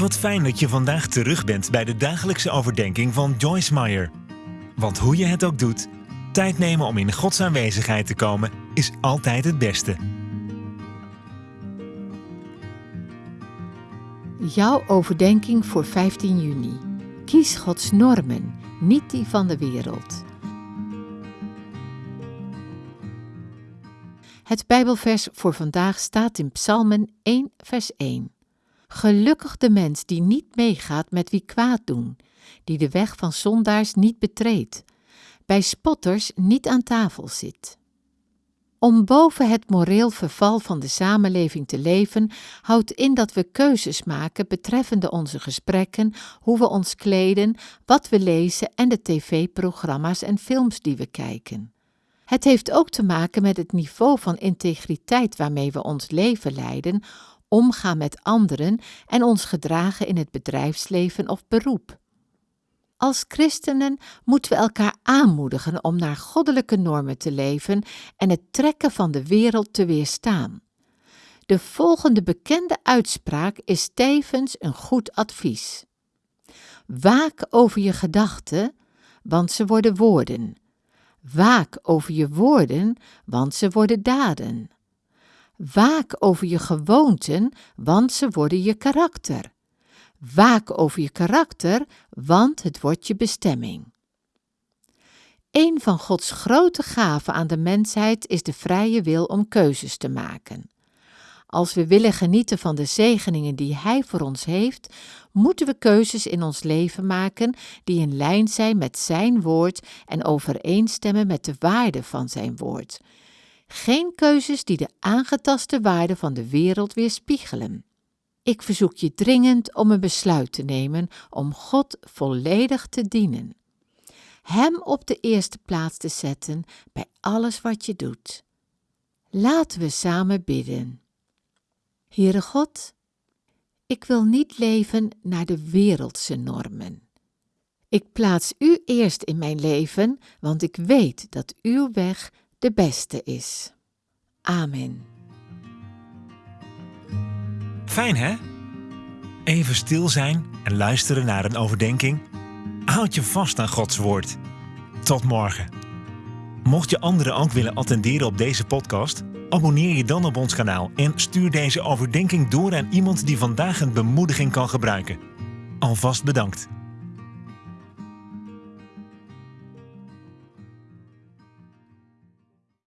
Wat fijn dat je vandaag terug bent bij de dagelijkse overdenking van Joyce Meyer. Want hoe je het ook doet, tijd nemen om in Gods aanwezigheid te komen is altijd het beste. Jouw overdenking voor 15 juni. Kies Gods normen, niet die van de wereld. Het Bijbelvers voor vandaag staat in Psalmen 1, vers 1. Gelukkig de mens die niet meegaat met wie kwaad doen, die de weg van zondaars niet betreedt, bij spotters niet aan tafel zit. Om boven het moreel verval van de samenleving te leven, houdt in dat we keuzes maken betreffende onze gesprekken, hoe we ons kleden, wat we lezen en de tv-programma's en films die we kijken. Het heeft ook te maken met het niveau van integriteit waarmee we ons leven leiden, omgaan met anderen en ons gedragen in het bedrijfsleven of beroep. Als christenen moeten we elkaar aanmoedigen om naar goddelijke normen te leven en het trekken van de wereld te weerstaan. De volgende bekende uitspraak is tevens een goed advies. Waak over je gedachten, want ze worden woorden. Waak over je woorden, want ze worden daden. Waak over je gewoonten, want ze worden je karakter. Waak over je karakter, want het wordt je bestemming. Een van Gods grote gaven aan de mensheid is de vrije wil om keuzes te maken. Als we willen genieten van de zegeningen die Hij voor ons heeft, moeten we keuzes in ons leven maken die in lijn zijn met Zijn woord en overeenstemmen met de waarde van Zijn woord. Geen keuzes die de aangetaste waarde van de wereld weerspiegelen. Ik verzoek je dringend om een besluit te nemen om God volledig te dienen. Hem op de eerste plaats te zetten bij alles wat je doet. Laten we samen bidden. Heere God, ik wil niet leven naar de wereldse normen. Ik plaats U eerst in mijn leven, want ik weet dat Uw weg de beste is. Amen. Fijn hè? Even stil zijn en luisteren naar een overdenking. Houd je vast aan Gods woord. Tot morgen. Mocht je anderen ook willen attenderen op deze podcast, abonneer je dan op ons kanaal en stuur deze overdenking door aan iemand die vandaag een bemoediging kan gebruiken. Alvast bedankt.